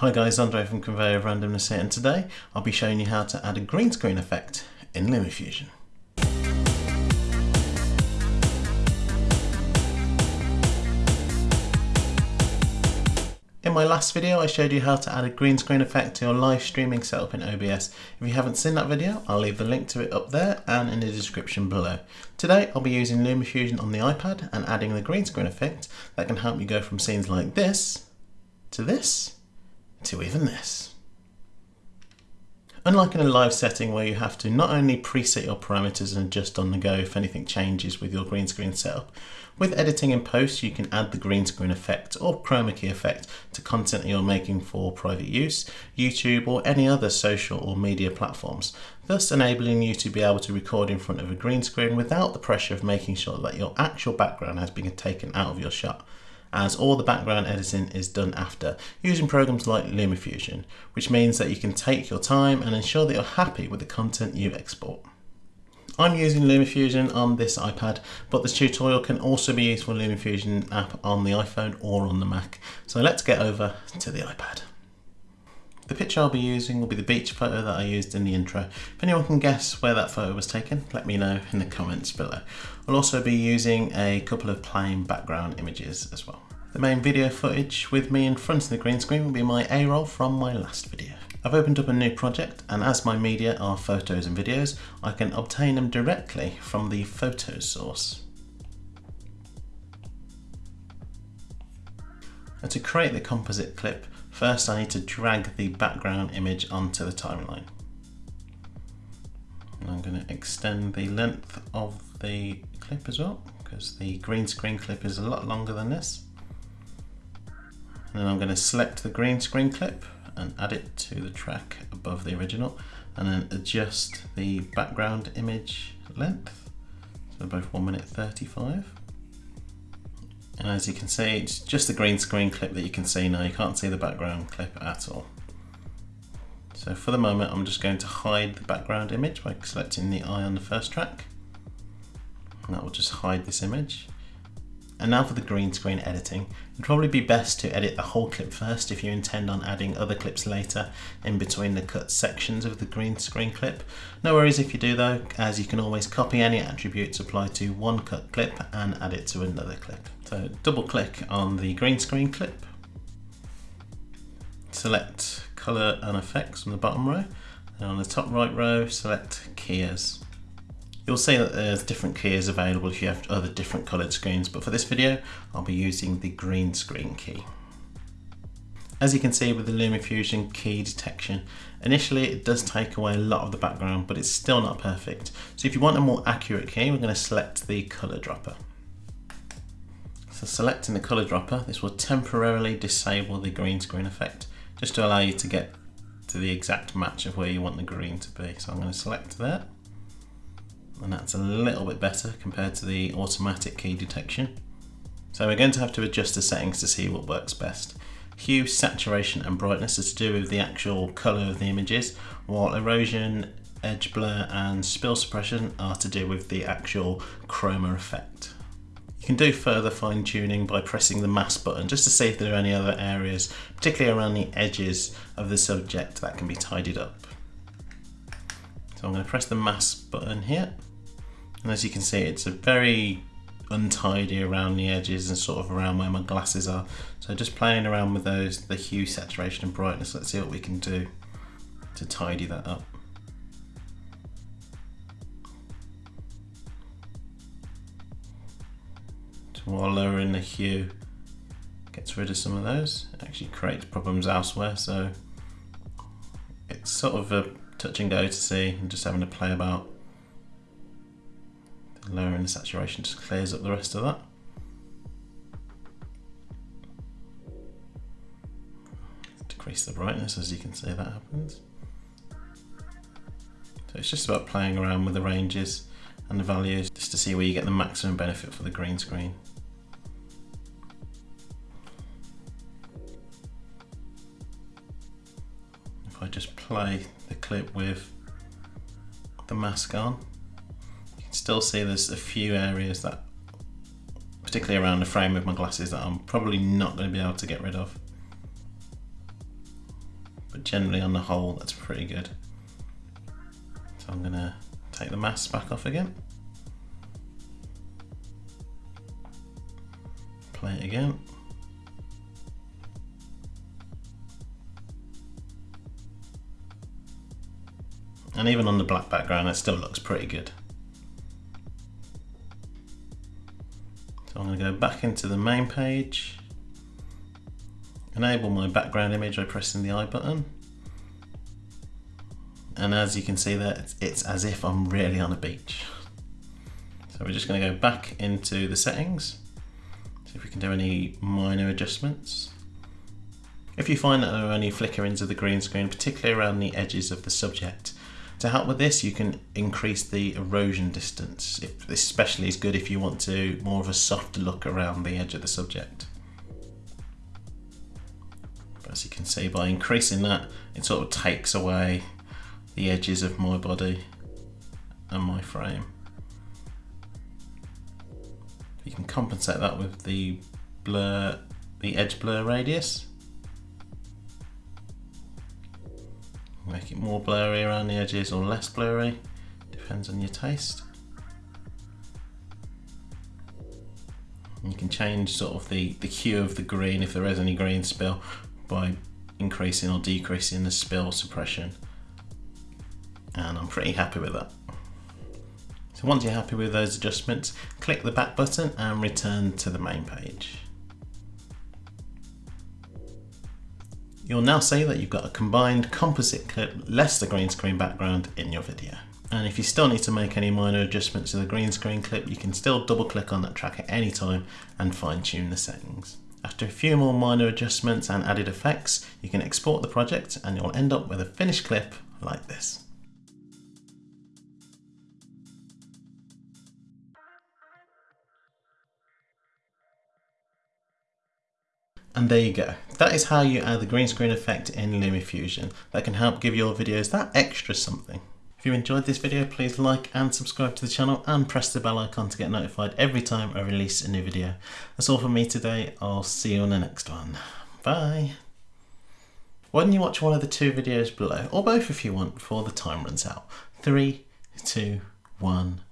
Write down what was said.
Hi guys, Andre from Conveyor of Randomness here and today I'll be showing you how to add a green screen effect in LumaFusion. In my last video I showed you how to add a green screen effect to your live streaming setup in OBS. If you haven't seen that video I'll leave the link to it up there and in the description below. Today I'll be using LumaFusion on the iPad and adding the green screen effect that can help you go from scenes like this to this to even this. Unlike in a live setting where you have to not only preset your parameters and adjust on the go if anything changes with your green screen setup, with editing in post you can add the green screen effect or chroma key effect to content that you're making for private use, YouTube or any other social or media platforms, thus enabling you to be able to record in front of a green screen without the pressure of making sure that your actual background has been taken out of your shot as all the background editing is done after using programs like LumaFusion, which means that you can take your time and ensure that you're happy with the content you export. I'm using LumaFusion on this iPad, but this tutorial can also be used for LumaFusion app on the iPhone or on the Mac. So let's get over to the iPad. The picture I'll be using will be the beach photo that I used in the intro. If anyone can guess where that photo was taken, let me know in the comments below. I'll also be using a couple of plain background images as well. The main video footage with me in front of the green screen will be my A-roll from my last video. I've opened up a new project and as my media are photos and videos, I can obtain them directly from the photo source. And to create the composite clip, First I need to drag the background image onto the timeline. I'm going to extend the length of the clip as well because the green screen clip is a lot longer than this. And then I'm going to select the green screen clip and add it to the track above the original and then adjust the background image length. So both 1 minute 35. And as you can see, it's just the green screen clip that you can see now. You can't see the background clip at all. So for the moment, I'm just going to hide the background image by selecting the eye on the first track. And that will just hide this image. And now for the green screen editing. It'd probably be best to edit the whole clip first if you intend on adding other clips later in between the cut sections of the green screen clip. No worries if you do though, as you can always copy any attributes applied to one cut clip and add it to another clip. So double click on the green screen clip, select color and effects from the bottom row, and on the top right row select keyers. You'll see that there's different keys available if you have other different coloured screens, but for this video, I'll be using the green screen key. As you can see with the LumaFusion key detection, initially it does take away a lot of the background, but it's still not perfect. So if you want a more accurate key, we're going to select the colour dropper. So selecting the colour dropper, this will temporarily disable the green screen effect, just to allow you to get to the exact match of where you want the green to be. So I'm going to select that and that's a little bit better compared to the automatic key detection. So we're going to have to adjust the settings to see what works best. Hue, saturation and brightness is to do with the actual colour of the images, while erosion, edge blur and spill suppression are to do with the actual chroma effect. You can do further fine tuning by pressing the mask button just to see if there are any other areas, particularly around the edges of the subject that can be tidied up. So I'm going to press the mask button here and as you can see, it's a very untidy around the edges and sort of around where my glasses are. So just playing around with those, the hue, saturation and brightness, let's see what we can do to tidy that up. So while lowering the hue, gets rid of some of those, it actually creates problems elsewhere. So it's sort of a touch and go to see and just having to play about lowering the saturation just clears up the rest of that. Decrease the brightness as you can see that happens. So it's just about playing around with the ranges and the values just to see where you get the maximum benefit for the green screen. If I just play clip with the mask on You can still see there's a few areas that, particularly around the frame of my glasses, that I'm probably not going to be able to get rid of. But generally on the whole that's pretty good. So I'm gonna take the mask back off again. Play it again. And even on the black background, it still looks pretty good. So I'm going to go back into the main page, enable my background image by pressing the eye button. And as you can see there, it's, it's as if I'm really on a beach. So we're just going to go back into the settings, see if we can do any minor adjustments. If you find that there are any flickerings of the green screen, particularly around the edges of the subject, to help with this, you can increase the erosion distance. If, this especially is good if you want to more of a soft look around the edge of the subject. But as you can see, by increasing that, it sort of takes away the edges of my body and my frame. You can compensate that with the blur, the edge blur radius. Make it more blurry around the edges or less blurry, depends on your taste. You can change sort of the, the hue of the green if there is any green spill by increasing or decreasing the spill suppression. And I'm pretty happy with that. So once you're happy with those adjustments, click the back button and return to the main page. You'll now see that you've got a combined composite clip less the green screen background in your video. And if you still need to make any minor adjustments to the green screen clip, you can still double click on that track at any time and fine tune the settings. After a few more minor adjustments and added effects, you can export the project and you'll end up with a finished clip like this. And there you go. That is how you add the green screen effect in LumaFusion. That can help give your videos that extra something. If you enjoyed this video, please like and subscribe to the channel and press the bell icon to get notified every time I release a new video. That's all from me today. I'll see you on the next one. Bye. Why don't you watch one of the two videos below, or both if you want, before the time runs out. Three, two, one,